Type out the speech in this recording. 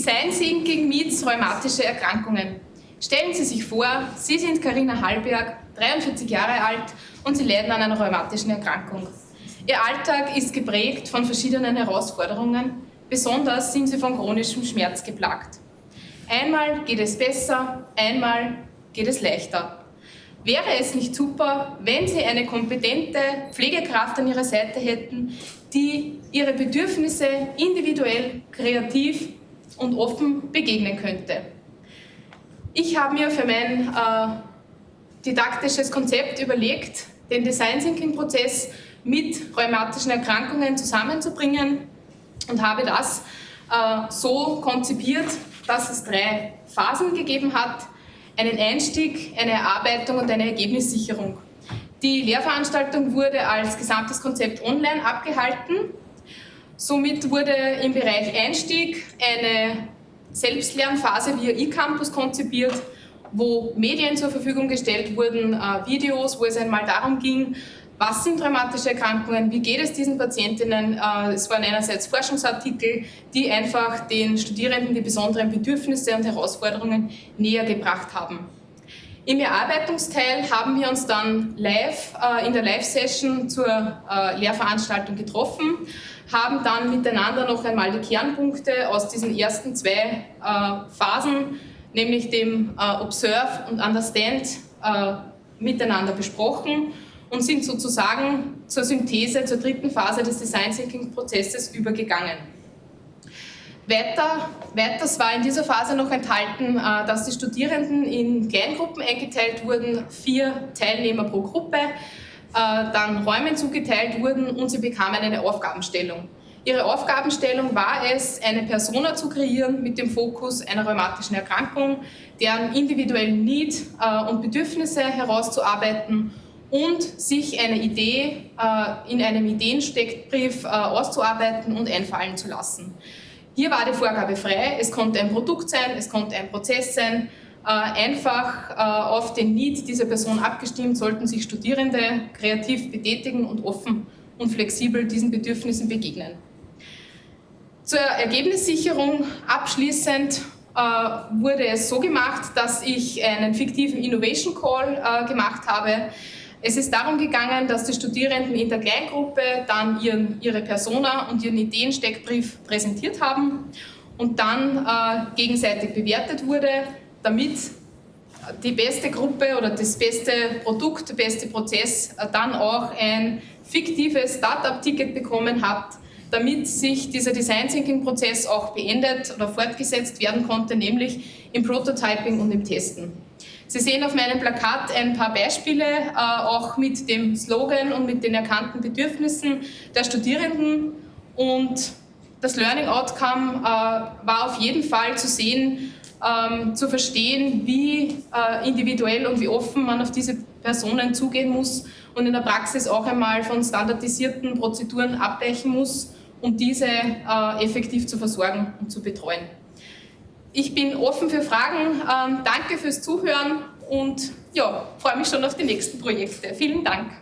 Design Thinking meets rheumatische Erkrankungen. Stellen Sie sich vor, Sie sind Karina Hallberg, 43 Jahre alt und Sie leiden an einer rheumatischen Erkrankung. Ihr Alltag ist geprägt von verschiedenen Herausforderungen, besonders sind Sie von chronischem Schmerz geplagt. Einmal geht es besser, einmal geht es leichter. Wäre es nicht super, wenn Sie eine kompetente Pflegekraft an Ihrer Seite hätten, die Ihre Bedürfnisse individuell, kreativ und offen begegnen könnte? Ich habe mir für mein äh, didaktisches Konzept überlegt, den Design Thinking Prozess mit rheumatischen Erkrankungen zusammenzubringen und habe das äh, so konzipiert, dass es drei Phasen gegeben hat, einen Einstieg, eine Erarbeitung und eine Ergebnissicherung. Die Lehrveranstaltung wurde als gesamtes Konzept online abgehalten. Somit wurde im Bereich Einstieg eine Selbstlernphase via eCampus konzipiert, wo Medien zur Verfügung gestellt wurden, äh, Videos, wo es einmal darum ging, was sind rheumatische Erkrankungen, wie geht es diesen Patientinnen. Äh, es waren einerseits Forschungsartikel, die einfach den Studierenden die besonderen Bedürfnisse und Herausforderungen näher gebracht haben. Im Erarbeitungsteil haben wir uns dann live äh, in der Live-Session zur äh, Lehrveranstaltung getroffen, haben dann miteinander noch einmal die Kernpunkte aus diesen ersten zwei Phasen, nämlich dem Observe und Understand, miteinander besprochen und sind sozusagen zur Synthese, zur dritten Phase des Design Thinking Prozesses übergegangen. Weiter, weiters war in dieser Phase noch enthalten, äh, dass die Studierenden in Kleingruppen eingeteilt wurden, vier Teilnehmer pro Gruppe, äh, dann Räumen zugeteilt wurden und sie bekamen eine Aufgabenstellung. Ihre Aufgabenstellung war es, eine Persona zu kreieren mit dem Fokus einer rheumatischen Erkrankung, deren individuellen Need äh, und Bedürfnisse herauszuarbeiten und sich eine Idee in einem Ideensteckbrief auszuarbeiten und einfallen zu lassen. Hier war die Vorgabe frei, es konnte ein Produkt sein, es konnte ein Prozess sein, äh, einfach auf den Need dieser Person abgestimmt, sollten sich Studierende kreativ betätigen und offen und flexibel diesen Bedürfnissen begegnen. Zur Ergebnissicherung abschließend wurde es so gemacht, dass ich einen fiktiven Innovation Call gemacht habe, es ist darum gegangen, dass die Studierenden in der Kleingruppe dann ihren, ihre Persona und ihren Ideensteckbrief präsentiert haben und dann äh, gegenseitig bewertet wurde, damit die beste Gruppe oder das beste Produkt, der beste Prozess äh, dann auch ein fiktives Startup-Ticket bekommen hat, damit sich dieser Design Thinking Prozess auch beendet oder fortgesetzt werden konnte, nämlich im Prototyping und im Testen. Sie sehen auf meinem Plakat ein paar Beispiele, äh, auch mit dem Slogan und mit den erkannten Bedürfnissen der Studierenden. Und das Learning Outcome äh, war auf jeden Fall zu sehen, ähm, zu verstehen, wie äh, individuell und wie offen man auf diese Personen zugehen muss und in der Praxis auch einmal von standardisierten Prozeduren abweichen muss, um diese effektiv zu versorgen und zu betreuen. Ich bin offen für Fragen. Ähm, danke fürs Zuhören und ja, freue mich schon auf die nächsten Projekte. Vielen Dank.